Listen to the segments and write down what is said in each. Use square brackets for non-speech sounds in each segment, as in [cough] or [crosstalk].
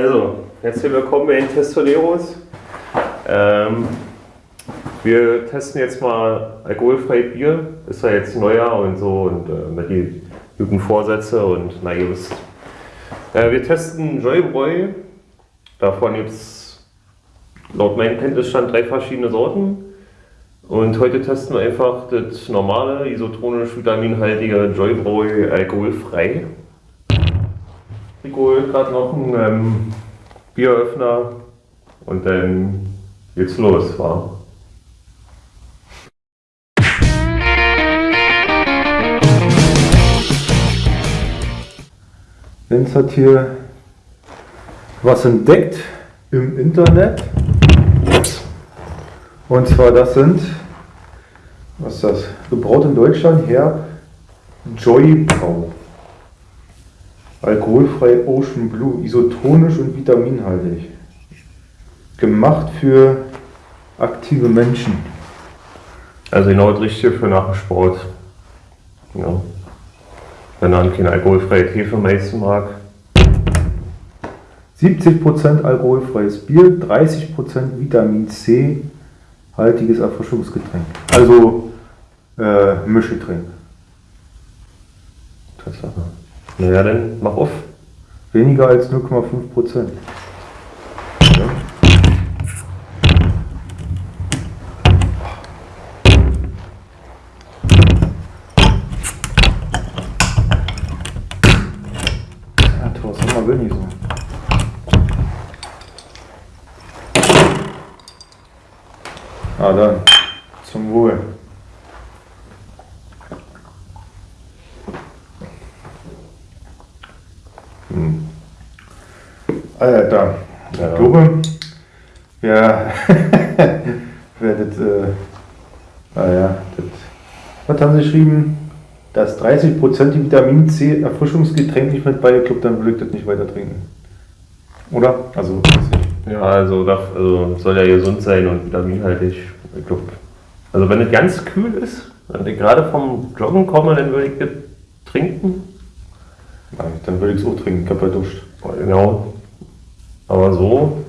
Also, herzlich willkommen bei den Testoneros. Ähm, wir testen jetzt mal alkoholfrei Bier. Ist ja jetzt Neujahr und so und äh, mit die guten Vorsätze und na ihr wisst. Äh, wir testen Joybräu. Davon gibt es laut meinem Kenntnisstand drei verschiedene Sorten. Und heute testen wir einfach das normale, isotonisch vitaminhaltige Joybräu alkoholfrei. Rico holt gerade noch einen ähm, Bieröffner und dann geht's los, wa? Lenz hat hier was entdeckt im Internet. Und zwar das sind, was ist das? Gebraut in Deutschland her, Joy Brau. Alkoholfrei Ocean Blue, isotonisch und vitaminhaltig. Gemacht für aktive Menschen. Also genau das Richtige für nach dem Sport. Ja. Wenn man kein alkoholfreies Hefe meisten mag. 70% alkoholfreies Bier, 30% Vitamin C haltiges Erfrischungsgetränk. Also äh, Mischgetränk. Tatsache. Naja, dann mach auf. Weniger als 0,5%. Ja, Thorsten, mal will. Ah, dann. Zum Wohl. Hm. Alter, ich Ja. glaube, wer, wer das, äh, naja, das, was haben sie geschrieben? Dass 30% die Vitamin C Erfrischungsgetränk nicht mit bei, ich glaube, dann würde ich das nicht weiter trinken. Oder? Also, ich. Ja, also, das, also soll ja gesund sein und vitaminhaltig. Ich glaub, also wenn es ganz kühl ist, wenn ich gerade vom Joggen komme, dann würde ich das trinken. Dann würde ich es auch trinken, ich habe ja duscht. Genau. Aber so,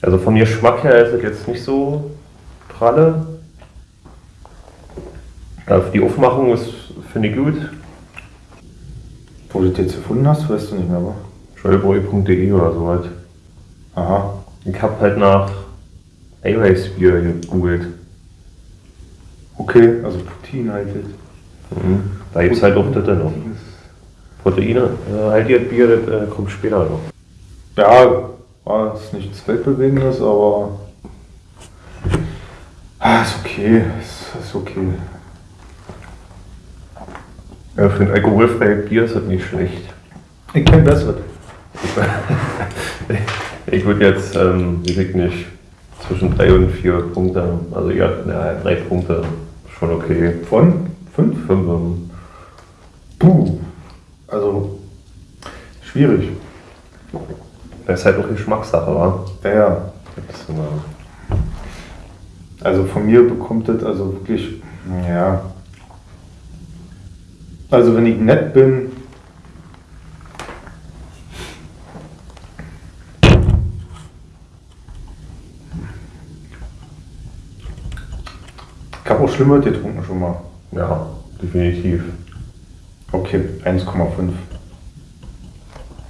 also vom Geschmack her ist es jetzt nicht so pralle. Ja, die Aufmachung ist, finde ich gut. Wo du das jetzt gefunden hast, weißt du nicht mehr, aber. Scheuboy.de oder so halt. Aha. Ich habe halt nach Eiweißbier gegoogelt. Okay, also proteinhaltig. Mhm. Da gibt es halt auch das dann noch. Proteine, äh, halt ihr Bier, das äh, kommt später noch. Ja, war es nichts Weltbewegendes, aber. Ah, ist okay, ist, ist okay. Ja, für ein alkoholfreies Bier ist das nicht schlecht. Ich kenne bessere. [laughs] Ich würde jetzt, ähm, ich nicht, zwischen drei und vier Punkte, also ja, ja drei Punkte, schon okay. Von? Fünf? Fünf, ähm, Puh. Also, schwierig. das ist halt auch Geschmackssache, wa? Ja, ja. Also von mir bekommt das also wirklich, ja. Also wenn ich nett bin, ich habe auch Schlimmer getrunken schon mal. ja, definitiv. Okay, 1,5.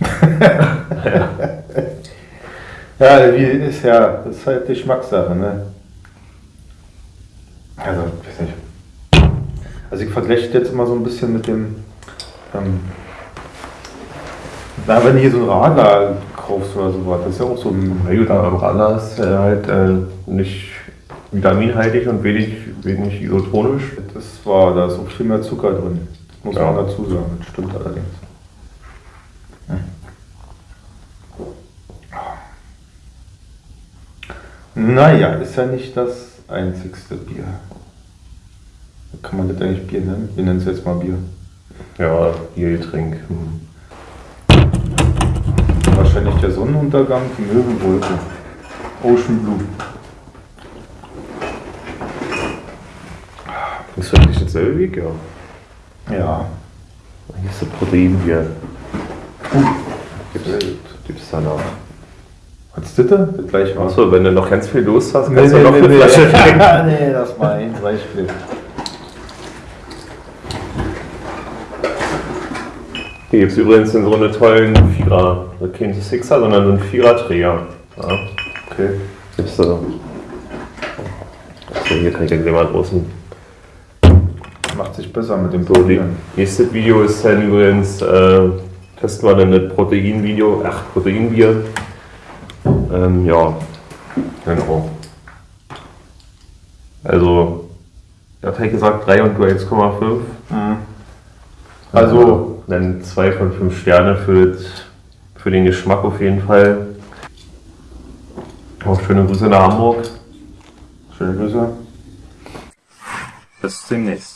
[laughs] ja, wie ist ja, das ist halt Geschmackssache, ne? Also, weiß nicht. Also ich vergleiche jetzt immer so ein bisschen mit dem, ähm, na, wenn du hier so ein Radler kaufst oder sowas, das ist ja auch so ein, Na gut, aber Radler ist äh, halt äh, nicht vitaminhaltig und wenig, wenig isotonisch. das war, da ist auch viel mehr Zucker drin. Muss Ja. man dazu sagen, das stimmt allerdings. Naja, ist ja nicht das einzigste Bier. Kann man das eigentlich Bier nennen? Wir nennen es jetzt mal Bier. Ja, Biergetränk. Hm. Wahrscheinlich der Sonnenuntergang, die Möwenwolke. Ocean Blue. Ist das nicht dasselbe Weg? Ja. Ja. Hier ist das Proteinbier. Uh, Gibt gibt's danach. Hat's das da? Das gleich war. Achso, wenn du noch ganz viel Lust hast, Nee, kannst du nee, noch nee, eine nee. Flasche [laughs] trinken. nee, das war ein Beispiel. Hier gibt es übrigens in so eine tollen Vierer, kein Sixer, sondern so einen Vierer-Träger. Ja, Okay. gibt's da. Achso, hier kann ich gleich mal draußen. Macht sich besser mit dem So, Probieren. nächstes Video ist dann übrigens, äh, testen wir dann das Proteinvideo, ach, Proteinbier. Ähm, ja, genau. Also, er hat halt gesagt 3 und du 1,5. Also, dann 2 von 5 Sterne für, das, für den Geschmack auf jeden Fall. Auch schöne Grüße nach Hamburg. schöne Grüße. Bis demnächst.